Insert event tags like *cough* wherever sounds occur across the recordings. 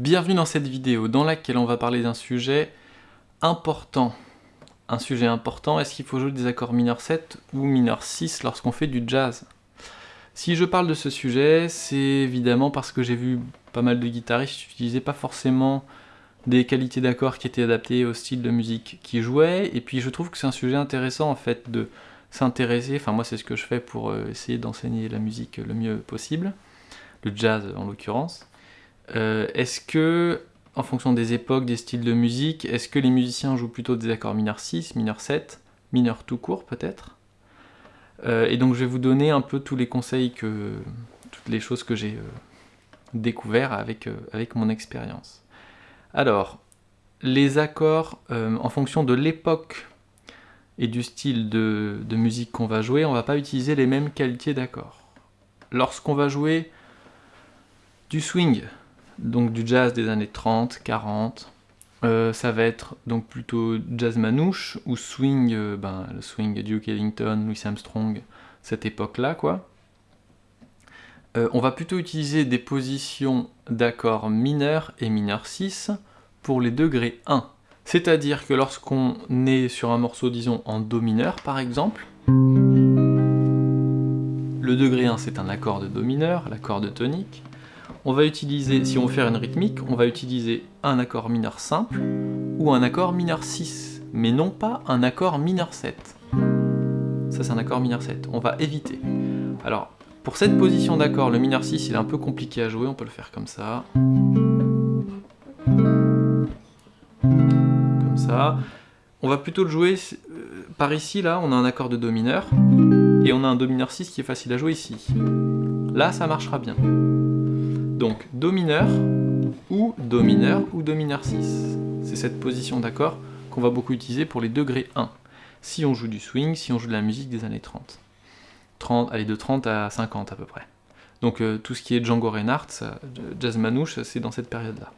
Bienvenue dans cette vidéo dans laquelle on va parler d'un sujet important. Un sujet important, est-ce qu'il faut jouer des accords mineurs 7 ou mineurs 6 lorsqu'on fait du jazz? Si je parle de ce sujet, c'est évidemment parce que j'ai vu pas mal de guitaristes utiliser pas forcément des qualités d'accords qui étaient adaptées au style de musique qu'ils jouaient, et puis je trouve que c'est un sujet intéressant en fait de s'intéresser, enfin moi c'est ce que je fais pour euh, essayer d'enseigner la musique le mieux possible, le jazz en l'occurrence. Euh, est-ce que, en fonction des époques, des styles de musique, est-ce que les musiciens jouent plutôt des accords mineurs 6, mineurs 7, mineurs tout court peut-être? Euh, Et donc je vais vous donner un peu tous les conseils, que, toutes les choses que j'ai découvert avec, avec mon expérience. Alors, les accords, en fonction de l'époque et du style de, musique qu'on va jouer, on va pas utiliser les mêmes qualités d'accords. Lorsqu'on va jouer du swing, donc du jazz des années 30, 40, euh, ça va être donc plutôt jazz manouche ou swing, euh, ben, le swing Duke Ellington, Louis Armstrong, cette époque-là, quoi. Euh, on va plutôt utiliser des positions d'accords mineurs et mineurs 6 pour les degrés 1. C'est-à-dire que lorsqu'on est sur un morceau, disons, en Do mineur, par exemple, le degré 1 c'est un accord de Do mineur, l'accord de tonique, on va utiliser, si on veut faire une rythmique, on va utiliser un accord mineur simple ou un accord mineur 6, mais non pas un accord mineur 7. Ça c'est un accord mineur 7, on va éviter. Alors, pour cette position d'accord, le mineur 6 il est un peu compliqué à jouer, on peut le faire comme ça. On va plutôt le jouer euh, par ici, là, on a un accord de Do mineur, et on a un Do mineur 6 qui est facile à jouer ici. Là, ça marchera bien. Donc, Do mineur, ou Do mineur, ou Do mineur 6. C'est cette position d'accord qu'on va beaucoup utiliser pour les degrés 1. Si on joue du swing, si on joue de la musique des années 30. 30 allez, de 30 à 50 à peu près. Donc euh, tout ce qui est Django Reinhardt, jazz manouche, c'est dans cette période-là.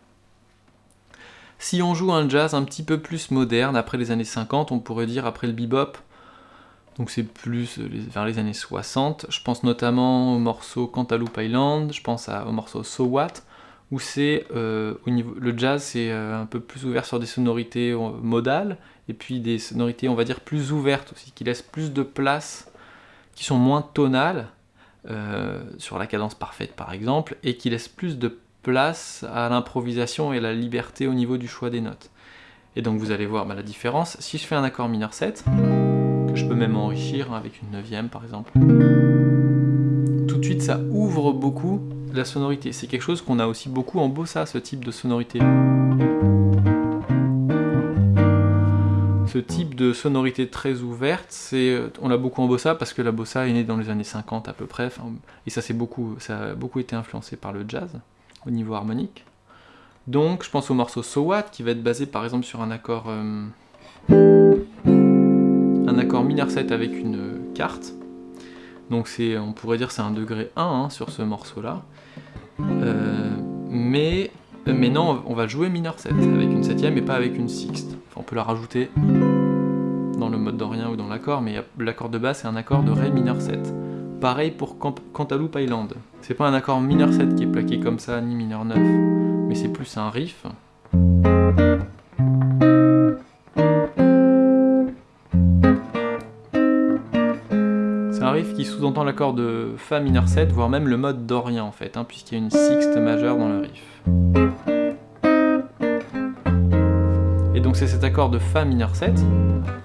Si on joue un jazz un petit peu plus moderne, après les années 50, on pourrait dire après le bebop, donc c'est plus vers les années 60, je pense notamment au morceau Cantaloupe Island, je pense au morceau So What, où c'est euh, au niveau le jazz c'est euh, un peu plus ouvert sur des sonorités euh, modales et puis des sonorités on va dire plus ouvertes aussi qui laissent plus de place qui sont moins tonales sur la cadence parfaite par exemple et qui laissent plus de place à l'improvisation et à la liberté au niveau du choix des notes. Et donc vous allez voir bah, la différence. Si je fais un accord mineur 7, je peux même enrichir avec une neuvième par exemple, tout de suite ça ouvre beaucoup la sonorité. C'est quelque chose qu'on a aussi beaucoup en bossa, ce type de sonorité. Ce type de sonorité très ouverte, c'est on l'a beaucoup en bossa parce que la bossa est née dans les années 50 à peu près, et ça, beaucoup, ça a beaucoup été influencé par le jazz au niveau harmonique. Donc je pense au morceau So What qui va être basé par exemple sur un accord euh, accord mineur 7 avec une carte. Donc on pourrait dire c'est un degré 1 hein, sur ce morceau là. Euh, mais, mais non on va jouer mineur 7 avec une septième et pas avec une sixte. on peut la rajouter dans le mode dorien ou dans l'accord, mais l'accord de base c'est un accord de Ré mineur 7. Pareil pour Cantaloupe Island. C'est pas un accord mineur 7 qui est plaqué comme ça, ni mineur 9, mais c'est plus un riff. L'accord de Fa mineur 7, voire même le mode dorien en fait, hein, puisqu'il y a une sixte majeure dans le riff. Et donc c'est cet accord de Fa mineur 7,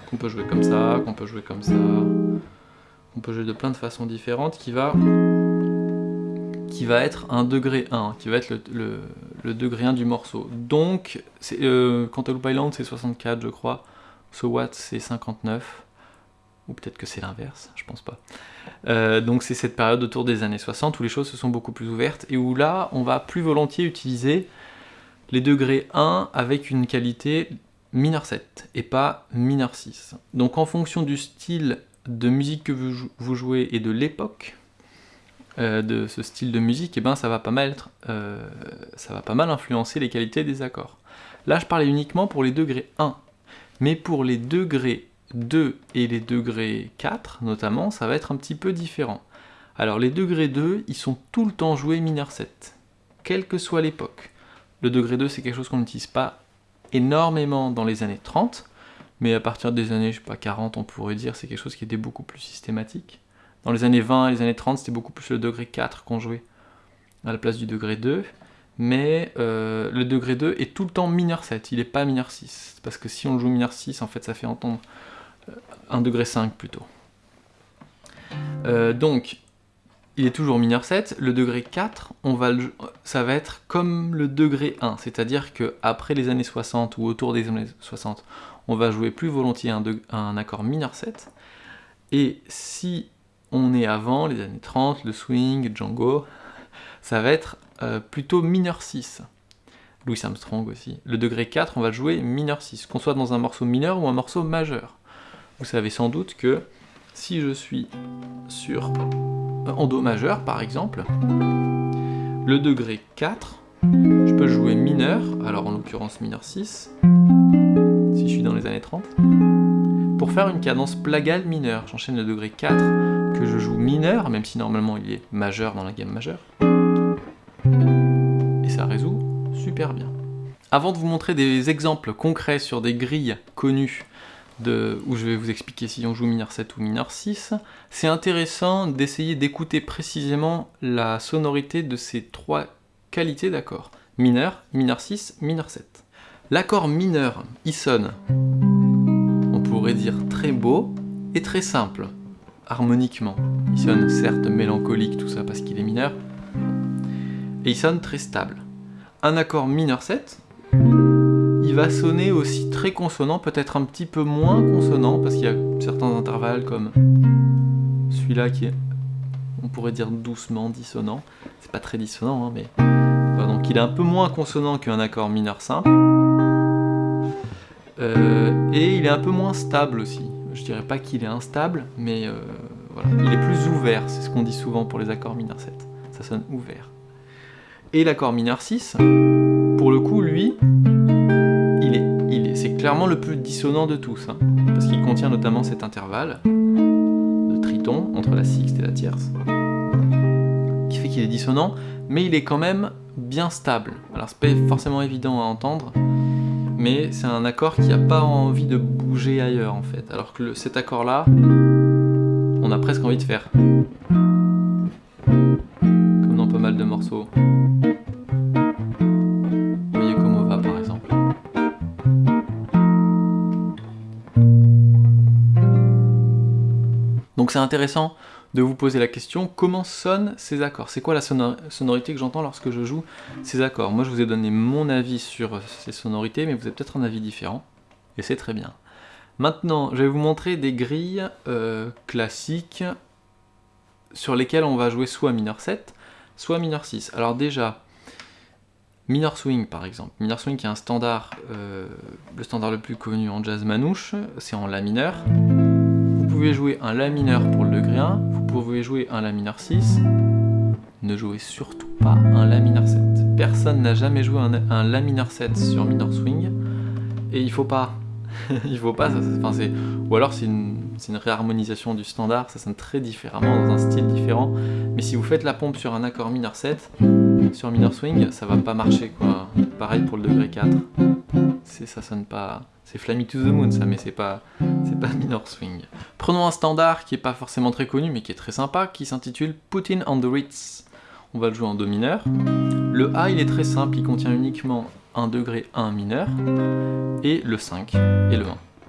qu'on peut jouer comme ça, qu'on peut jouer comme ça, on peut jouer de plein de façons différentes, qui va, qui va être un degré 1, qui va être le, degré 1 du morceau. Donc, euh, Cantaloupe Island c'est 64 je crois, So What c'est 59, ou peut-être que c'est l'inverse, je pense pas. Euh, donc c'est cette période autour des années 60 où les choses se sont beaucoup plus ouvertes, et où là, on va plus volontiers utiliser les degrés 1 avec une qualité mineur 7 et pas mineur 6. Donc en fonction du style de musique que vous, jouez et de l'époque euh, de ce style de musique, et eh ben ça va pas mal euh, ça va pas mal influencer les qualités des accords. Là je parlais uniquement pour les degrés 1, mais pour les degrés 2 et les degrés 4 notamment, ça va être un petit peu différent. Alors les degrés 2, ils sont tout le temps joués mineur 7, quelle que soit l'époque. Le degré 2, c'est quelque chose qu'on n'utilise pas énormément dans les années 30, mais à partir des années, je sais pas, 40, on pourrait dire, c'est quelque chose qui était beaucoup plus systématique. Dans les années 20 et les années 30, c'était beaucoup plus le degré 4 qu'on jouait à la place du degré 2. Mais euh, le degré 2 est tout le temps mineur 7, il n'est pas mineur 6. Parce que si on joue mineur 6, en fait, ça fait entendre euh, un degré 5 plutôt. Euh, donc, il est toujours mineur 7. Le degré 4, on va ça va être comme le degré 1. C'est-à-dire qu'après les années 60 ou autour des années 60, on va jouer plus volontiers un, accord mineur 7. Et si on est avant, les années 30, le swing, Django, ça va être euh, plutôt mineur 6. Louis Armstrong aussi. Le degré 4, on va jouer mineur 6, qu'on soit dans un morceau mineur ou un morceau majeur. Vous savez sans doute que si je suis sur en Do majeur par exemple, le degré 4, je peux jouer mineur, alors en l'occurrence mineur 6, si je suis dans les années 30, pour faire une cadence plagale mineure. J'enchaîne le degré 4 que je joue mineur, même si normalement il est majeur dans la gamme majeure. Et ça résout super bien. Avant de vous montrer des exemples concrets sur des grilles connues où je vais vous expliquer si on joue mineur 7 ou mineur 6, c'est intéressant d'essayer d'écouter précisément la sonorité de ces trois qualités d'accords. Mineur, mineur 6, mineur 7. L'accord mineur, il sonne, on pourrait dire très beau et très simple, harmoniquement. Il sonne certes mélancolique, tout ça parce qu'il est mineur, et il sonne très stable. Un accord mineur 7, il va sonner aussi très consonant, peut-être un petit peu moins consonant, parce qu'il y a certains intervalles comme celui-là qui est, on pourrait dire doucement dissonant. C'est pas très dissonant, hein, mais... donc il est un peu moins consonant qu'un accord mineur simple. Euh, et il est un peu moins stable aussi. Je dirais pas qu'il est instable, mais euh, voilà. il est plus ouvert, c'est ce qu'on dit souvent pour les accords mineurs 7. Ça sonne ouvert. Et l'accord mineur 6, clairement le plus dissonant de tous, hein, parce qu'il contient notamment cet intervalle de triton entre la sixte et la tierce, qui fait qu'il est dissonant, mais il est quand même bien stable. Alors c'est pas forcément évident à entendre, mais c'est un accord qui n'a pas envie de bouger ailleurs en fait. Alors que cet accord là, on a presque envie de faire comme dans pas mal de morceaux. Donc c'est intéressant de vous poser la question, comment sonnent ces accords? C'est quoi la sonorité que j'entends lorsque je joue ces accords? Moi je vous ai donné mon avis sur ces sonorités, mais vous avez peut-être un avis différent, et c'est très bien. Maintenant, je vais vous montrer des grilles euh, classiques sur lesquelles on va jouer soit mineur 7, soit mineur 6. Alors déjà, mineur swing par exemple. Mineur swing qui est un standard, euh, le standard le plus connu en jazz manouche, c'est en la mineur pouvez jouer un La mineur pour le degré 1, vous pouvez jouer un La mineur 6, ne jouez surtout pas un La mineur 7. Personne n'a jamais joué un, La mineur 7 sur mineur swing, et il faut pas. *laughs* il faut pas, enfin ou alors c'est une, réharmonisation du standard, ça sonne très différemment, dans un style différent, mais si vous faites la pompe sur un accord mineur 7, sur mineur swing, ça va pas marcher quoi. Pareil pour le degré 4, ça sonne pas... C'est Flammy to the Moon ça, mais c'est pas, c'est pas *laughs* minor swing. Prenons un standard qui est pas forcément très connu, mais qui est très sympa, qui s'intitule Put on the Ritz. On va le jouer en Do mineur. Le A, il est très simple, il contient uniquement un degré 1 mineur, et le 5, et le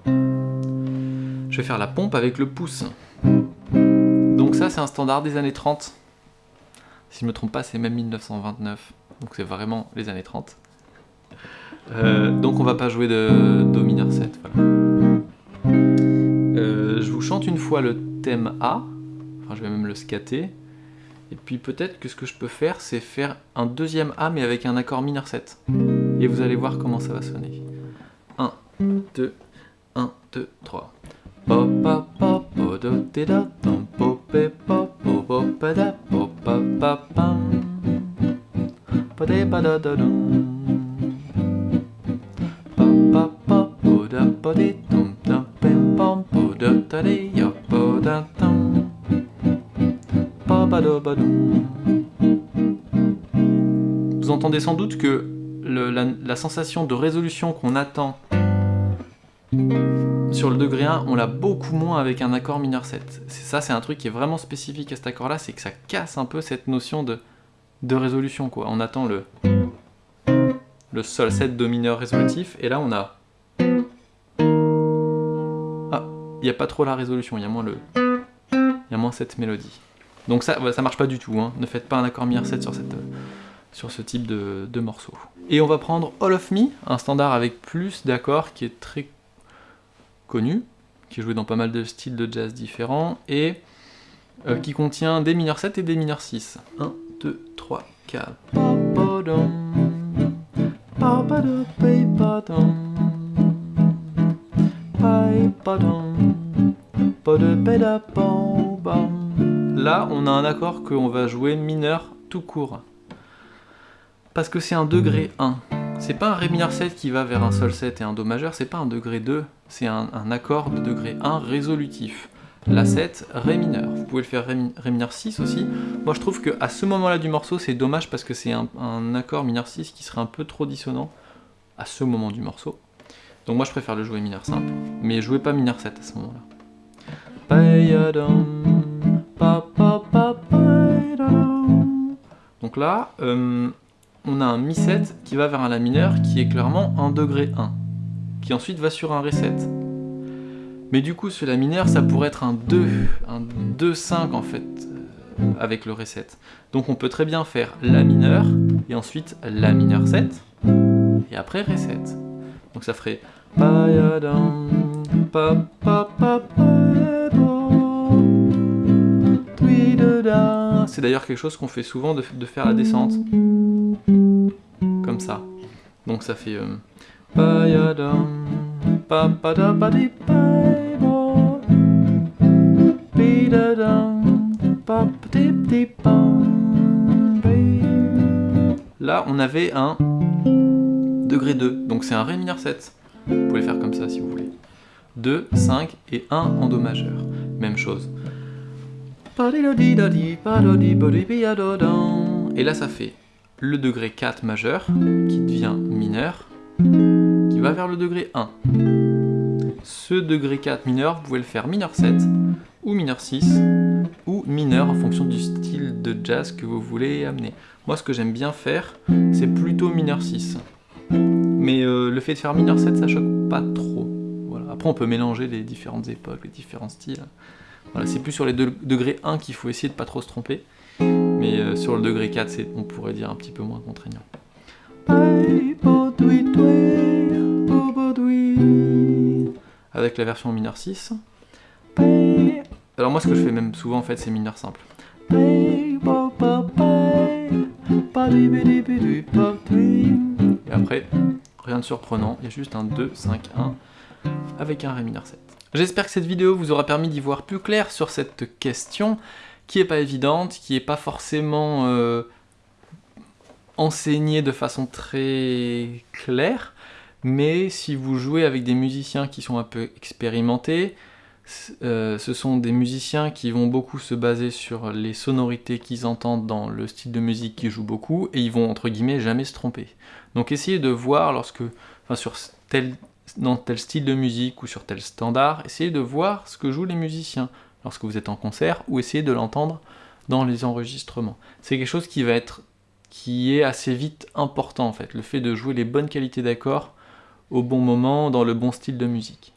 1. Je vais faire la pompe avec le pouce. Donc ça, c'est un standard des années 30. Si je me trompe pas, c'est même 1929. Donc c'est vraiment les années 30. Euh, donc on va pas jouer de Do mineur 7, euh, je vous chante une fois le thème A, enfin je vais même le scatter, et puis peut-être que ce que je peux faire, c'est faire un deuxième A mais avec un accord mineur 7. Et vous allez voir comment ça va sonner. 1, 2, 1, 2, 3. Vous entendez sans doute que la, sensation de résolution qu'on attend sur le degré 1, on l'a beaucoup moins avec un accord mineur 7. Ça, c'est un truc qui est vraiment spécifique à cet accord-là, c'est que ça casse un peu cette notion de, de résolution. On attend le, le sol 7 do mineur résolutif, et là on a... il n'y a pas trop la résolution, il y a moins le... Il y a moins cette mélodie. Donc ça, ça marche pas du tout, hein. ne faites pas un accord mineur 7 sur, cette, sur ce type de, de morceau. Et on va prendre All of Me, un standard avec plus d'accords qui est très connu, qui est joué dans pas mal de styles de jazz différents, et euh, qui contient des mineurs 7 et des mineurs 6. 1, 2, 3, 4. Là, on a un accord qu'on va jouer mineur tout court. Parce que c'est un degré 1. C'est pas un Ré mineur 7 qui va vers un Sol 7 et un Do majeur, c'est pas un degré 2, c'est un, accord de degré 1 résolutif. La 7, Ré mineur. Vous pouvez le faire Ré, mineur 6 aussi. Moi je trouve qu'à ce moment-là du morceau, c'est dommage parce que c'est un, accord mineur 6 qui serait un peu trop dissonant à ce moment du morceau. Donc moi je préfère le jouer mineur simple, mais jouez pas mineur 7 à ce moment-là. Donc là, euh, on a un Mi 7 qui va vers un La mineur qui est clairement un degré 1, qui ensuite va sur un Ré 7. Mais du coup, ce La mineur, ça pourrait être un 2, un 2-5 en fait, euh, avec le Ré 7. Donc on peut très bien faire La mineur, et ensuite La mineur 7, et après Ré 7. Donc ça ferait c'est d'ailleurs quelque chose qu'on fait souvent de, faire la descente. Comme ça. Donc ça fait... Là, on avait un degré 2, donc c'est un Ré mineur 7. Vous pouvez faire comme ça si vous voulez. 2, 5 et 1 en Do majeur. Même chose. Et là ça fait le degré 4 majeur qui devient mineur, qui va vers le degré 1. Ce degré 4 mineur, vous pouvez le faire mineur 7, ou mineur 6, ou mineur en fonction du style de jazz que vous voulez amener. Moi ce que j'aime bien faire, c'est plutôt mineur 6. Mais euh, le fait de faire mineur 7, ça choque pas trop. Voilà. Après on peut mélanger les différentes époques, les différents styles. Voilà, c'est plus sur les degrés 1 qu'il faut essayer de pas trop se tromper. Mais euh, sur le degré 4, on pourrait dire un petit peu moins contraignant. Avec la version mineur 6. Alors moi ce que je fais même souvent en fait c'est mineur simple. Et après, rien de surprenant, il y a juste un 2, 5, 1 avec un Ré mineur 7. J'espère que cette vidéo vous aura permis d'y voir plus clair sur cette question qui est pas évidente, qui est pas forcément euh, enseignée de façon très claire, mais si vous jouez avec des musiciens qui sont un peu expérimentés, euh, ce sont des musiciens qui vont beaucoup se baser sur les sonorités qu'ils entendent dans le style de musique qu'ils jouent beaucoup, et ils vont entre guillemets jamais se tromper. Donc essayez de voir lorsque, sur tel dans tel style de musique ou sur tel standard, essayez de voir ce que jouent les musiciens lorsque vous êtes en concert ou essayez de l'entendre dans les enregistrements. C'est quelque chose qui va être qui est assez vite important en fait, le fait de jouer les bonnes qualités d'accords au bon moment dans le bon style de musique.